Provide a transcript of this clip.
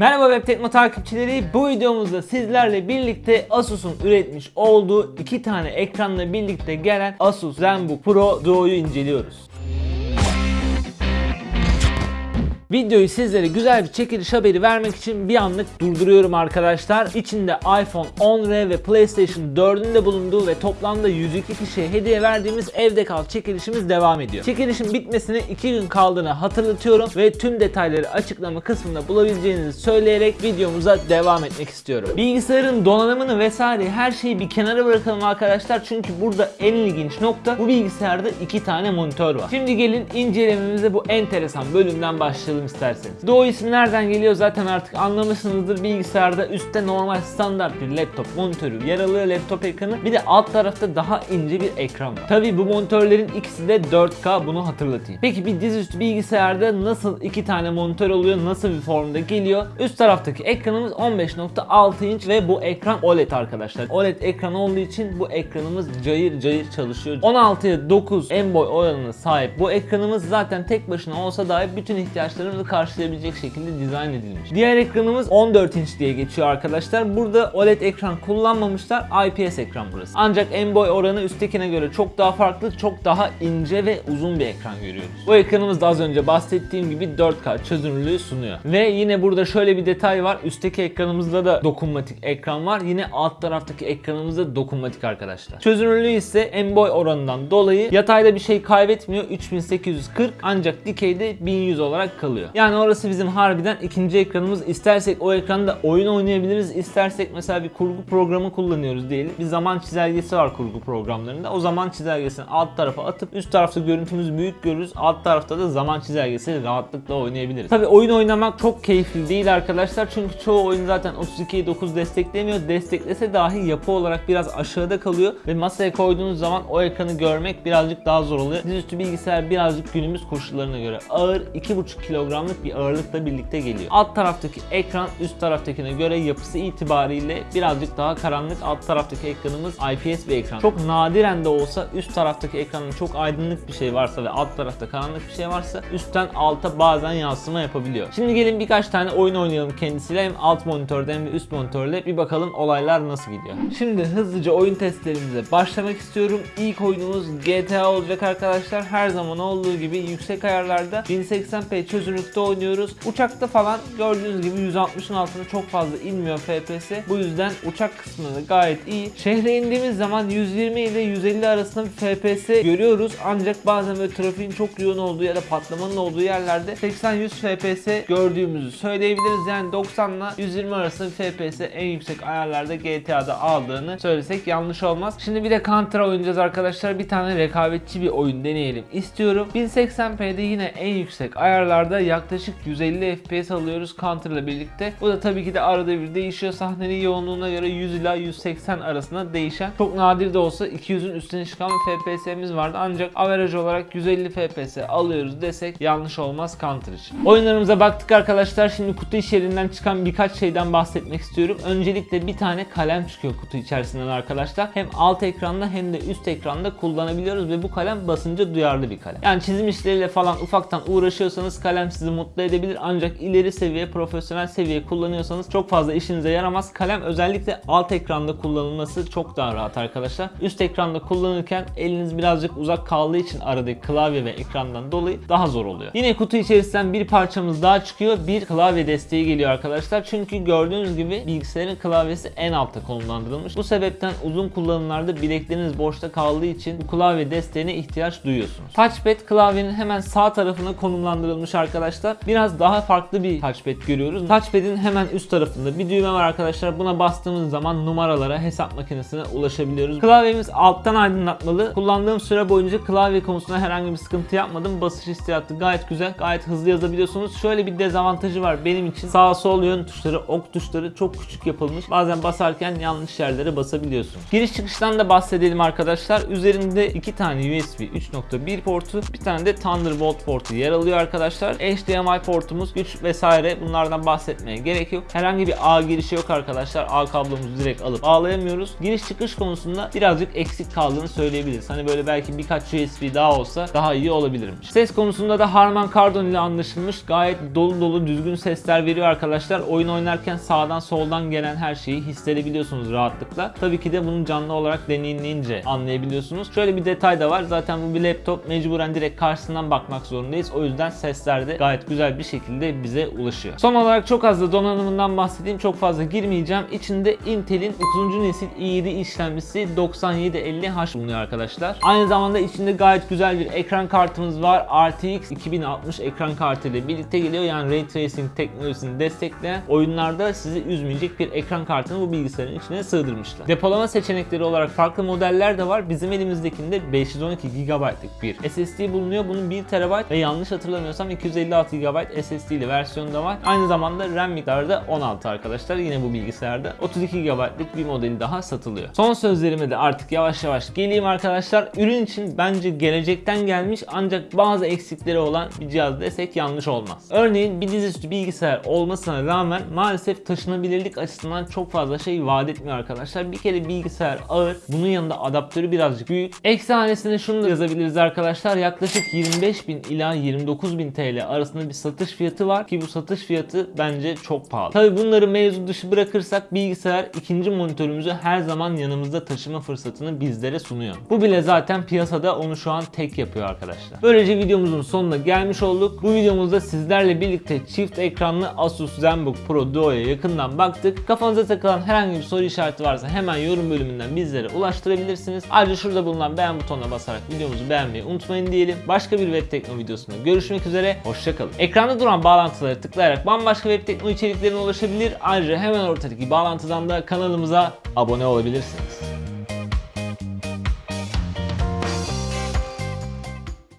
Merhaba Web Tekno takipçileri. Bu videomuzda sizlerle birlikte Asus'un üretmiş olduğu iki tane ekranla birlikte gelen Asus ZenBook Pro Duo'yu inceliyoruz. Videoyu sizlere güzel bir çekiliş haberi vermek için bir anlık durduruyorum arkadaşlar. İçinde iPhone 10R ve PlayStation 4'ün de bulunduğu ve toplamda 102 kişiye hediye verdiğimiz evde kal çekilişimiz devam ediyor. Çekilişin bitmesine 2 gün kaldığını hatırlatıyorum ve tüm detayları açıklama kısmında bulabileceğinizi söyleyerek videomuza devam etmek istiyorum. Bilgisayarın donanımını vesaire her şeyi bir kenara bırakalım arkadaşlar çünkü burada en ilginç nokta bu bilgisayarda iki tane monitör var. Şimdi gelin incelememize bu enteresan bölümden başlayalım isterseniz. Doğu ismi nereden geliyor zaten artık anlamışsınızdır. Bilgisayarda üstte normal standart bir laptop monitörü yer alıyor laptop ekranı. Bir de alt tarafta daha ince bir ekran var. Tabi bu monitörlerin ikisi de 4K bunu hatırlatayım. Peki bir dizüstü bilgisayarda nasıl iki tane monitör oluyor? Nasıl bir formda geliyor? Üst taraftaki ekranımız 15.6 inç ve bu ekran OLED arkadaşlar. OLED ekran olduğu için bu ekranımız cayır cayır çalışıyor. 16'ya 9 en boy oranına sahip bu ekranımız zaten tek başına olsa dahi bütün ihtiyaçlarımızı karşılayabilecek şekilde dizayn edilmiş. Diğer ekranımız 14 inç diye geçiyor arkadaşlar. Burada OLED ekran kullanmamışlar. IPS ekran burası. Ancak en boy oranı üsttekine göre çok daha farklı, çok daha ince ve uzun bir ekran görüyoruz. Bu ekranımız da az önce bahsettiğim gibi 4K çözünürlüğü sunuyor. Ve yine burada şöyle bir detay var. Üstteki ekranımızda da dokunmatik ekran var. Yine alt taraftaki ekranımızda dokunmatik arkadaşlar. Çözünürlüğü ise en boy oranından dolayı yatayda bir şey kaybetmiyor. 3840 ancak dikeyde 1100 olarak kalıyor. Yani orası bizim harbiden ikinci ekranımız. İstersek o ekranda oyun oynayabiliriz. İstersek mesela bir kurgu programı kullanıyoruz diyelim. Bir zaman çizelgesi var kurgu programlarında. O zaman çizelgesini alt tarafa atıp üst tarafta görüntümüzü büyük görürüz. Alt tarafta da zaman çizelgesi rahatlıkla oynayabiliriz. Tabi oyun oynamak çok keyifli değil arkadaşlar. Çünkü çoğu oyun zaten 32'ye 9 desteklemiyor. Desteklese dahi yapı olarak biraz aşağıda kalıyor. Ve masaya koyduğunuz zaman o ekranı görmek birazcık daha zor oluyor. Dizüstü bilgisayar birazcık günümüz koşullarına göre ağır 2,5 kilogramlık bir ağırlıkla birlikte geliyor. Alt taraftaki ekran üst taraftakine göre yapısı itibariyle birazcık daha karanlık. Alt taraftaki ekranımız IPS bir ekran. Çok nadiren de olsa üst taraftaki ekranın çok aydınlık bir şey varsa ve alt tarafta karanlık bir şey varsa üstten alta bazen yansıma yapabiliyor. Şimdi gelin birkaç tane oyun oynayalım kendisiyle hem alt monitörde hem de üst monitörde bir bakalım olaylar nasıl gidiyor. Şimdi hızlıca oyun testlerimize başlamak istiyorum. İlk oyunumuz GTA olacak arkadaşlar. Her zaman olduğu gibi yüksek ayarlarda 1080p çözünürlükte oynuyoruz. Uçakta falan gördüğünüz gibi 160'ın altına çok fazla inmiyor FPS. Bu yüzden uçak kısmında gayet iyi. Şehre indiğimiz zaman 120 ile 150 arasında bir FPS görüyoruz. Ancak bazen böyle trafiğin çok yoğun olduğu ya da patlamanın olduğu yerlerde 80-100 FPS gördüğümüzü söyleyebiliriz. Yani 90 ile 120 arasında FPS en yüksek ayarlarda GTA'da aldığını söylesek yanlış olmaz. Şimdi bir de Counter oynayacağız arkadaşlar. Bir tane rekabetçi bir oyun deneyelim istiyorum. 1080p'de yine en yüksek ayarlarda yaklaşık 150 FPS alıyoruz Counter ile birlikte. Bu da tabii ki de arada bir değişiyor. Sahnenin yoğunluğuna göre 100 ila 180 arasında değişen. Çok nadir de olsa 200'ün üstüne çıkan bir FPS'miz vardı. Ancak average olarak 150 FPS alıyoruz desek yanlış olmaz Counter için. Oyunlarımıza baktık arkadaşlar. Şimdi kutu içerisinden çıkan birkaç şeyden bahsetmek istiyorum. Öncelikle bir tane kalem çıkıyor kutu içerisinden arkadaşlar. Hem alt ekranda hem de üst ekranda kullanabiliyoruz ve bu kalem basınca duyarlı bir kalem. Yani çizim işleriyle falan ufaktan uğraşıyorsanız kalem sizi mutlu edebilir ancak ileri seviye profesyonel seviye kullanıyorsanız çok fazla işinize yaramaz. Kalem özellikle alt ekranda kullanılması çok daha rahat arkadaşlar. Üst ekranda kullanırken eliniz birazcık uzak kaldığı için aradaki klavye ve ekrandan dolayı daha zor oluyor. Yine kutu içerisinden bir parçamız daha çıkıyor. Bir klavye desteği geliyor arkadaşlar. Çünkü gördüğünüz gibi bilgisayarın klavyesi en altta konumlandırılmış. Bu sebepten uzun kullanımlarda bilekleriniz boşta kaldığı için bu klavye desteğine ihtiyaç duyuyorsunuz. Touchpad klavyenin hemen sağ tarafına konumlandırılmış arkadaşlar. Biraz daha farklı bir touchpad görüyoruz. Touchpad'in hemen üst tarafında bir düğme var arkadaşlar. Buna bastığımız zaman numaralara, hesap makinesine ulaşabiliyoruz. Klavyemiz alttan aydınlatmalı. Kullandığım süre boyunca klavye konusunda herhangi bir sıkıntı yapmadım. Basış hissiyatı gayet güzel. Gayet hızlı yazabiliyorsunuz. Şöyle bir dezavantajı var benim için. Sağ sol yön tuşları, ok tuşları çok küçük yapılmış. Bazen basarken yanlış yerlere basabiliyorsunuz. Giriş çıkıştan da bahsedelim arkadaşlar. Üzerinde iki tane USB 3.1 portu, bir tane de Thunderbolt portu yer alıyor arkadaşlar. HDMI portumuz, güç vesaire bunlardan bahsetmeye gerek yok. Herhangi bir ağ girişi yok arkadaşlar. Ağ kablomuzu direkt alıp bağlayamıyoruz. Giriş çıkış konusunda birazcık eksik kaldığını söyleyebiliriz. Hani böyle belki birkaç USB daha olsa daha iyi olabilirmiş. Ses konusunda da Harman Kardon ile anlaşılmış. Gayet dolu dolu düzgün sesler veriyor arkadaşlar. Oyun oynarken sağdan soldan gelen her şeyi hissedebiliyorsunuz rahatlıkla. Tabii ki de bunu canlı olarak deneyimleyince anlayabiliyorsunuz. Şöyle bir detay da var. Zaten bu bir laptop. Mecburen direkt karşısından bakmak zorundayız. O yüzden sesler gayet güzel bir şekilde bize ulaşıyor. Son olarak çok az da donanımından bahsedeyim. Çok fazla girmeyeceğim. İçinde Intel'in 9. nesil i7 işlemcisi 9750H bulunuyor arkadaşlar. Aynı zamanda içinde gayet güzel bir ekran kartımız var. RTX 2060 ekran kartı ile birlikte geliyor. Yani Ray Tracing teknolojisini destekleyen oyunlarda sizi üzmeyecek bir ekran kartını bu bilgisayarın içine sığdırmışlar. Depolama seçenekleri olarak farklı modeller de var. Bizim elimizdekinde 512 GB'lık bir SSD bulunuyor. Bunun 1 TB ve yanlış hatırlamıyorsam 256 GB SSD'li versiyonu da var. Aynı zamanda RAM miktarı da 16 arkadaşlar. Yine bu bilgisayarda 32 GB'lık bir modeli daha satılıyor. Son sözlerime de artık yavaş yavaş geleyim arkadaşlar. Ürün için bence gelecekten gelmiş ancak bazı eksikleri olan bir cihaz desek yanlış olmaz. Örneğin bir dizüstü bilgisayar olmasına rağmen maalesef taşınabilirlik açısından çok fazla şey vaat etmiyor arkadaşlar. Bir kere bilgisayar ağır. Bunun yanında adaptörü birazcık büyük. Eksi hanesine şunu da yazabiliriz arkadaşlar. Yaklaşık 25.000 ila 29.000 TL arasında bir satış fiyatı var ki bu satış fiyatı bence çok pahalı. Tabi bunları mevzu dışı bırakırsak bilgisayar ikinci monitörümüzü her zaman yanımızda taşıma fırsatını bizlere sunuyor. Bu bile zaten piyasada onu şu an tek yapıyor arkadaşlar. Böylece videomuzun sonuna gelmiş olduk. Bu videomuzda sizlerle birlikte çift ekranlı Asus ZenBook Pro Duo'ya yakından baktık. Kafanıza takılan herhangi bir soru işareti varsa hemen yorum bölümünden bizlere ulaştırabilirsiniz. Ayrıca şurada bulunan beğen butonuna basarak videomuzu beğenmeyi unutmayın diyelim. Başka bir web tekno videosunda görüşmek üzere. Hoşçakalın. Ekranda duran bağlantıları tıklayarak bambaşka web tekno içeriklerine ulaşabilir. Ayrıca hemen ortadaki bağlantıdan da kanalımıza abone olabilirsiniz.